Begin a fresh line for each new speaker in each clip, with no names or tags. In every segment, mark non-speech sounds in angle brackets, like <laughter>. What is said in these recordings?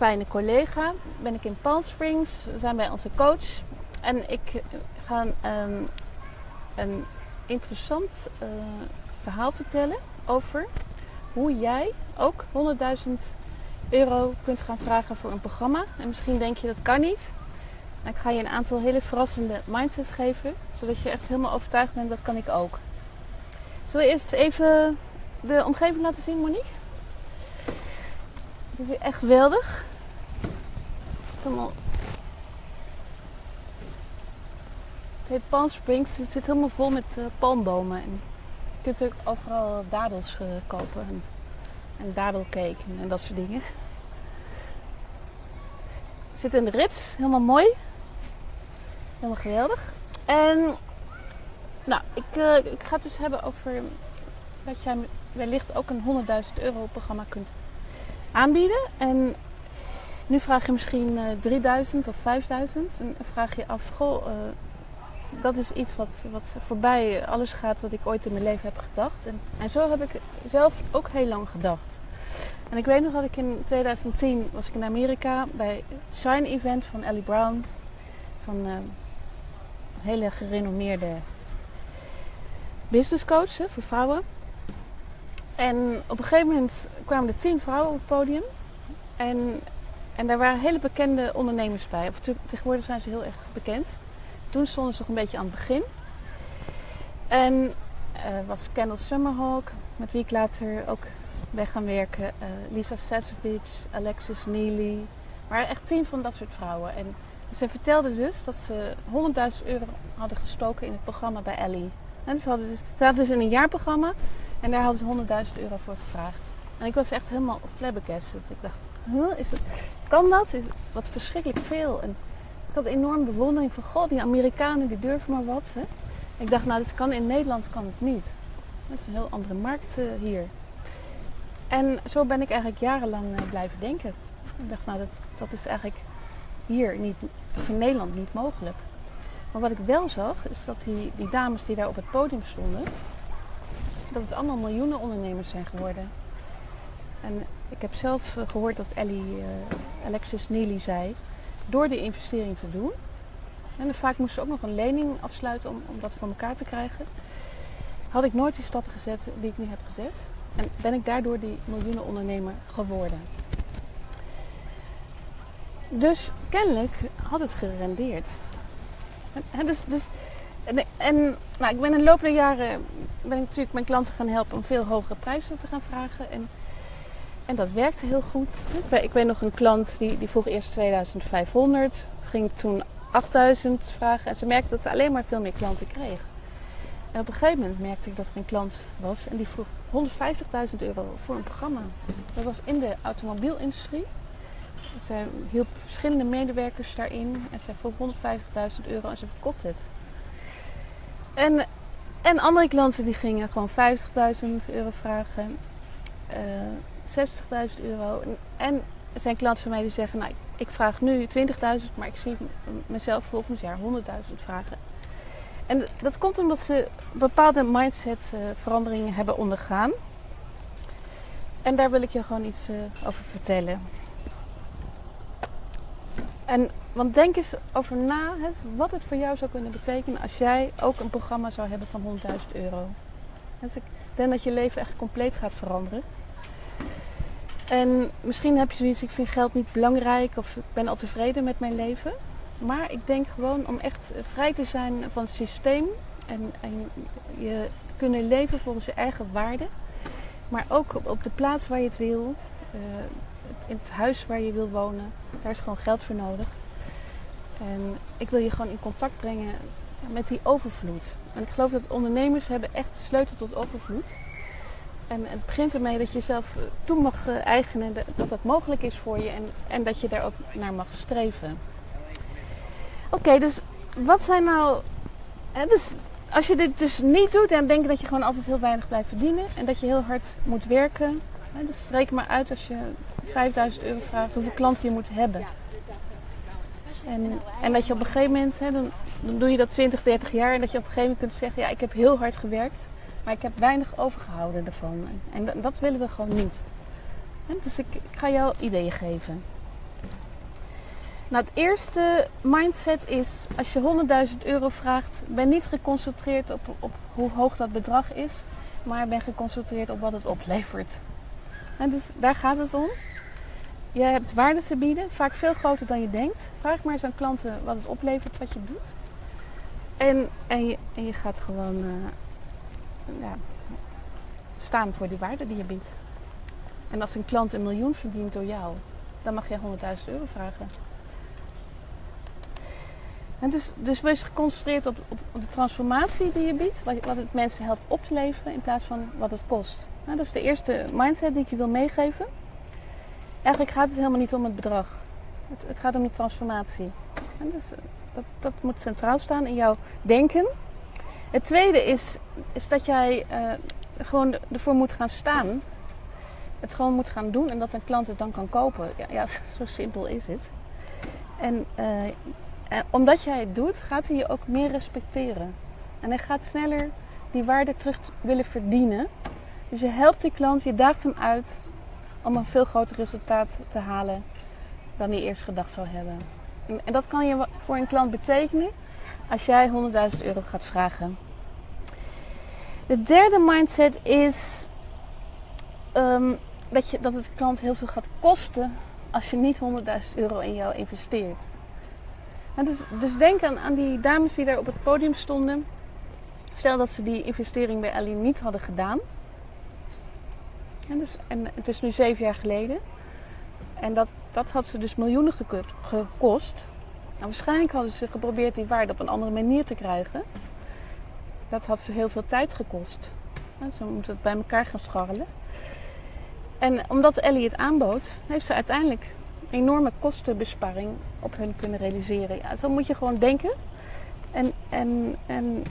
fijne collega ben ik in Palm Springs. We zijn bij onze coach. En ik ga een, een interessant uh, verhaal vertellen over hoe jij ook 100.000 euro kunt gaan vragen voor een programma. En misschien denk je dat kan niet. ik ga je een aantal hele verrassende mindsets geven, zodat je echt helemaal overtuigd bent dat kan ik ook. Zullen we eerst even de omgeving laten zien, Monique? Het is echt geweldig. Het heet Palm Springs. Het zit helemaal vol met uh, palmbomen. En je kunt ook overal dadels uh, kopen. En, en dadelcake en, en, dat soort dingen. We zitten in de rits. Helemaal mooi. Helemaal geweldig. En nou, ik, uh, ik ga het dus hebben over dat jij wellicht ook een 100.000 euro programma kunt aanbieden. En nu vraag je misschien uh, 3000 of 5000 en vraag je af, goh, uh, dat is iets wat, wat voorbij alles gaat wat ik ooit in mijn leven heb gedacht. En, en zo heb ik zelf ook heel lang gedacht. En ik weet nog dat ik in 2010 was ik in Amerika bij Shine Event van Ellie Brown. Zo'n uh, hele gerenommeerde business coach hè, voor vrouwen. En op een gegeven moment kwamen er tien vrouwen op het podium. En, en daar waren hele bekende ondernemers bij. Of tegenwoordig zijn ze heel erg bekend. Toen stonden ze nog een beetje aan het begin. En uh, was Kendall Summerhawk, met wie ik later ook weg gaan werken. Uh, Lisa Sasovic, Alexis Neely. Maar echt tien van dat soort vrouwen. En ze vertelden dus dat ze 100.000 euro hadden gestoken in het programma bij Ellie. En dus, ze hadden dus in een jaarprogramma en daar hadden ze 100.000 euro voor gevraagd. En ik was echt helemaal flabbergasted. Ik dacht, huh, is het, kan dat? Is, wat verschrikkelijk veel. En ik had enorm bewondering van, god, die Amerikanen die durven maar wat. Hè? Ik dacht, nou, dit kan in Nederland kan het niet. Dat is een heel andere markt uh, hier. En zo ben ik eigenlijk jarenlang uh, blijven denken. Ik dacht, nou, dat, dat is eigenlijk hier niet, of in Nederland niet mogelijk. Maar wat ik wel zag, is dat die, die dames die daar op het podium stonden, dat het allemaal miljoenen ondernemers zijn geworden. En ik heb zelf eh, gehoord dat Ellie, uh, Alexis Neely zei, door die investering te doen, en vaak moest ze ook nog een lening afsluiten om, om dat voor elkaar te krijgen, had ik nooit die stappen gezet die ik nu heb gezet. En ben ik daardoor die miljoenen ondernemer geworden. Dus kennelijk had het gerendeerd. En, dus, dus, en, en nou, ik ben in de loop der jaren ben ik natuurlijk mijn klanten gaan helpen om veel hogere prijzen te gaan vragen. En, en dat werkte heel goed. Ik weet nog een klant die, die vroeg eerst 2500, ging toen 8000 vragen. En ze merkte dat ze alleen maar veel meer klanten kreeg. En op een gegeven moment merkte ik dat er een klant was en die vroeg 150.000 euro voor een programma. Dat was in de automobielindustrie. Zij hielp verschillende medewerkers daarin en zij vroeg 150.000 euro en ze verkocht het. En, en andere klanten die gingen gewoon 50.000 euro vragen, uh, eh, 60.000 euro. En er zijn klanten van mij die zeggen, nou ik vraag nu 20.000, maar ik zie mezelf volgend jaar 100.000 vragen. En dat komt omdat ze bepaalde mindset uh, veranderingen hebben ondergaan. En daar wil ik je gewoon iets uh, over vertellen. En, want denk eens over na hè, wat het voor jou zou kunnen betekenen als jij ook een programma zou hebben van 100.000 euro. Dus ik denk dat je leven echt compleet gaat veranderen. En misschien heb je zoiets, ik vind geld niet belangrijk of ik ben al tevreden met mijn leven. Maar ik denk gewoon om echt vrij te zijn van het systeem en, en je kunnen leven volgens je eigen waarden. Maar ook op, de plaats waar je het wil. Uh, in het huis waar je wil wonen. Daar is gewoon geld voor nodig. En ik wil je gewoon in contact brengen met die overvloed. En ik geloof dat ondernemers hebben echt de sleutel tot overvloed. En het begint ermee dat je zelf toe mag eh, eigenen dat dat mogelijk is voor je en, en dat je daar ook naar mag streven. Oké, dus wat zijn nou. Hè, dus als je dit dus niet doet, dan denk dat je gewoon altijd heel weinig blijft verdienen en dat je heel hard moet werken. Dus reken maar uit als je 5000 euro vraagt hoeveel klanten je moet hebben. En, en dat je op een gegeven moment, hè, dan, dan doe je dat 20, 30 jaar en dat je op een gegeven moment kunt zeggen, ja ik heb heel hard gewerkt, maar ik heb weinig overgehouden ervan. En dat, dat willen we gewoon niet. dus ik, ik, ga jou ideeën geven. Nou, het eerste mindset is, als je 100.000 euro vraagt, ben niet geconcentreerd op, op hoe hoog dat bedrag is, maar ben geconcentreerd op wat het oplevert. En dus daar gaat het om. Je hebt waarde te bieden, vaak veel groter dan je denkt. Vraag maar eens aan klanten wat het oplevert, wat je doet. En, en, je, en je gaat gewoon uh, ja, staan voor die waarde die je biedt. En als een klant een miljoen verdient door jou, dan mag je 100.000 euro vragen. En dus, dus wees geconcentreerd op, op, op, de transformatie die je biedt, wat, wat, het mensen helpt op te leveren in plaats van wat het kost. Nou, dat is de eerste mindset die ik je wil meegeven. Eigenlijk gaat het helemaal niet om het bedrag. Het, het gaat om de transformatie. En dus, dat, dat moet centraal staan in jouw denken. Het tweede is, is dat jij uh, gewoon ervoor moet gaan staan. Het gewoon moet gaan doen en dat een klant het dan kan kopen. Ja, <laughs> zo simpel is het. En, en omdat jij het doet, gaat hij je ook meer respecteren. En hij gaat sneller die waarde terug willen verdienen. Dus je helpt die klant, je daagt hem uit om een veel groter resultaat te halen dan hij eerst gedacht zou hebben. En dat kan je voor een klant betekenen als jij 100.000 euro gaat vragen. De derde mindset is um, dat, je, dat het klant heel veel gaat kosten als je niet 100.000 euro in jou investeert. Dus, dus, denk aan, aan, die dames die daar op het podium stonden. Stel dat ze die investering bij Ellie niet hadden gedaan. En, dus, en het is nu zeven jaar geleden. En dat, dat had ze dus miljoenen gekost. Nou, waarschijnlijk hadden ze geprobeerd die waarde op een andere manier te krijgen. Dat had ze heel veel tijd gekost. Ze moeten het bij elkaar gaan scharrelen. En omdat Ellie het aanbood, heeft ze uiteindelijk enorme kostenbesparing op hun kunnen realiseren. Ja, zo moet je gewoon denken. En, en, en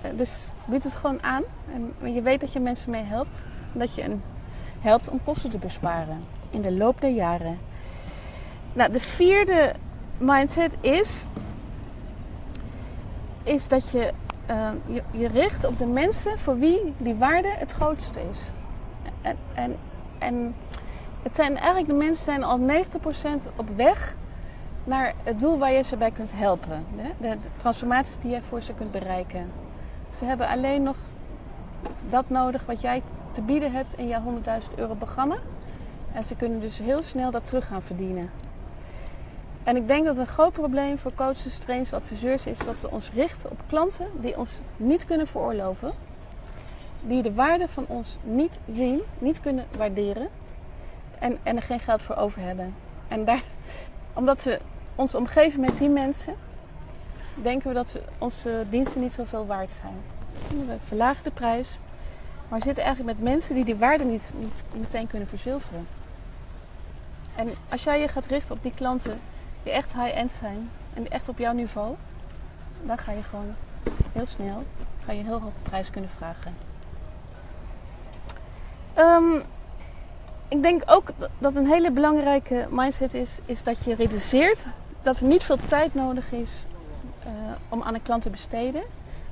eh, dus bied het gewoon aan. En je weet dat je mensen mee helpt. Dat je hen helpt om kosten te besparen in de loop der jaren. Nou, de vierde mindset is, is dat je, je je richt op de mensen voor wie die waarde het grootste is. En, en, en het zijn eigenlijk de mensen zijn al 90% op weg naar het doel waar je ze bij kunt helpen. De, de transformatie die jij voor ze kunt bereiken. Ze hebben alleen nog dat nodig wat jij te bieden hebt in jouw 100.000 euro programma. En ze kunnen dus heel snel dat terug gaan verdienen. En ik denk dat een groot probleem voor coaches, trainers, adviseurs is dat we ons richten op klanten die ons niet kunnen veroorloven. Die de waarde van ons niet zien, niet kunnen waarderen en, en er geen geld voor over hebben. En daar, omdat we ons omgeven met die mensen, denken we dat we onze diensten niet zoveel waard zijn. We verlagen de prijs, maar we zitten eigenlijk met mensen die die waarde niet, niet meteen kunnen verzilveren. En als jij je gaat richten op die klanten die echt high-end zijn en echt op jouw niveau, dan ga je gewoon heel snel ga je een heel hoge prijs kunnen vragen. Um, ik denk ook dat een hele belangrijke mindset is, is dat je realiseert dat er niet veel tijd nodig is uh, om aan een klant te besteden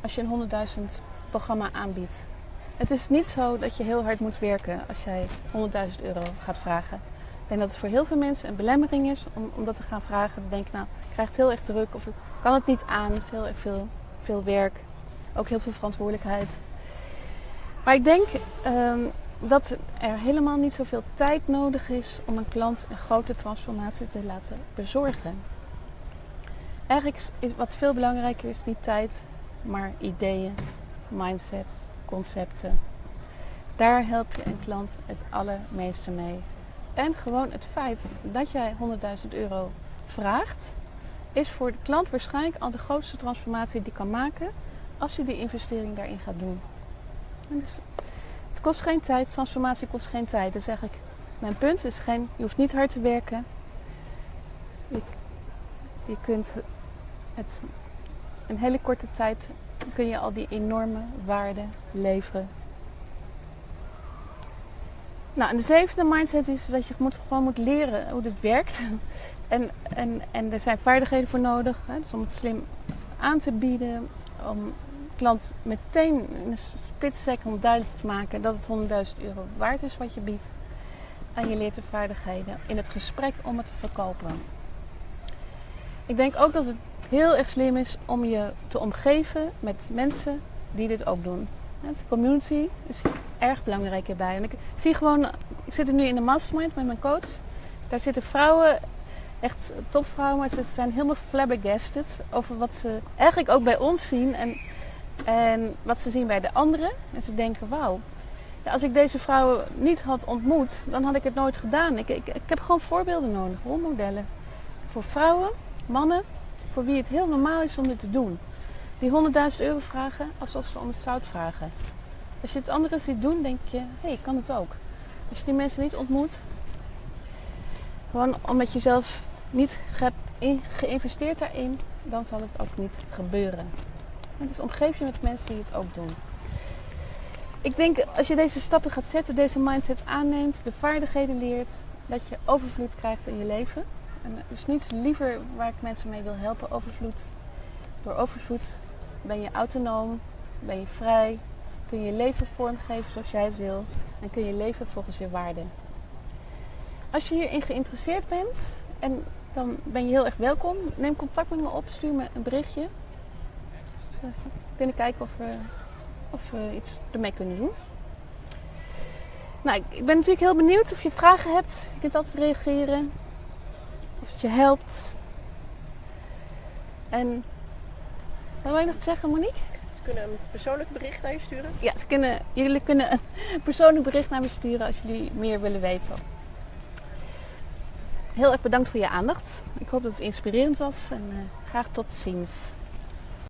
als je een 100.000 programma aanbiedt. Het is niet zo dat je heel hard moet werken als jij 100.000 euro gaat vragen. Ik denk dat het voor heel veel mensen een belemmering is om, om dat te gaan vragen. Te denken, nou, ik krijg het heel erg druk of ik kan het niet aan. Het is heel erg veel, veel werk. Ook heel veel verantwoordelijkheid. Maar ik denk um, dat er helemaal niet zoveel tijd nodig is om een klant een grote transformatie te laten bezorgen. Eigenlijk is wat veel belangrijker is niet tijd, maar ideeën, mindset, concepten. Daar help je een klant het allermeeste mee. En gewoon het feit dat jij 100.000 euro vraagt, is voor de klant waarschijnlijk al de grootste transformatie die kan maken als je die investering daarin gaat doen. En dus het kost geen tijd, transformatie kost geen tijd. Dus zeg ik, mijn punt is geen, je hoeft niet hard te werken. Je, je kunt het in hele korte tijd kun je al die enorme waarde leveren nou, en de zevende mindset is dat je moet, gewoon moet leren hoe dit werkt. <laughs> En, en, en er zijn vaardigheden voor nodig. Hè? Dus om het slim aan te bieden. Om klant meteen in een split second duidelijk te maken dat het 100.000 euro waard is wat je biedt. En je leert de vaardigheden in het gesprek om het te verkopen. ik denk ook dat het heel erg slim is om je te omgeven met mensen die dit ook doen. De community is erg belangrijk hierbij. En ik zie gewoon, ik zit er nu in de mastermind met mijn coach. Daar zitten vrouwen, echt topvrouwen, maar ze zijn helemaal flabbergasted over wat ze eigenlijk ook bij ons zien en, en wat ze zien bij de anderen. En ze denken, wauw, ja, als ik deze vrouwen niet had ontmoet, dan had ik het nooit gedaan. Ik, ik, ik heb gewoon voorbeelden nodig, rolmodellen. Voor vrouwen, mannen, voor wie het heel normaal is om dit te doen. Die 100.000 euro vragen alsof ze om het zout vragen. Als je het anderen ziet doen, denk je, hé, hey, ik kan het ook. Als je die mensen niet ontmoet, gewoon omdat je zelf niet hebt geïnvesteerd daarin, dan zal het ook niet gebeuren. En dus omgeef je met mensen die het ook doen. Ik denk als je deze stappen gaat zetten, deze mindset aanneemt, de vaardigheden leert, dat je overvloed krijgt in je leven. En er is niets liever waar ik mensen mee wil helpen, overvloed. Door overvloed ben je autonoom, ben je vrij, kun je je leven vormgeven zoals jij het wil en kun je leven volgens je waarden. Als je hierin geïnteresseerd bent, en dan ben je heel erg welkom. Neem contact met me op, stuur me een berichtje. Kunnen kijken of we, of we iets ermee kunnen doen. Nou, ik ben natuurlijk heel benieuwd of je vragen hebt. Je kunt altijd reageren. Of het je helpt. En wat wil je nog zeggen, Monique?
Ze kunnen een persoonlijk bericht naar je sturen?
Ja, ze kunnen, jullie kunnen een persoonlijk bericht naar me sturen als jullie meer willen weten. Heel erg bedankt voor je aandacht. Ik hoop dat het inspirerend was en uh, graag tot ziens.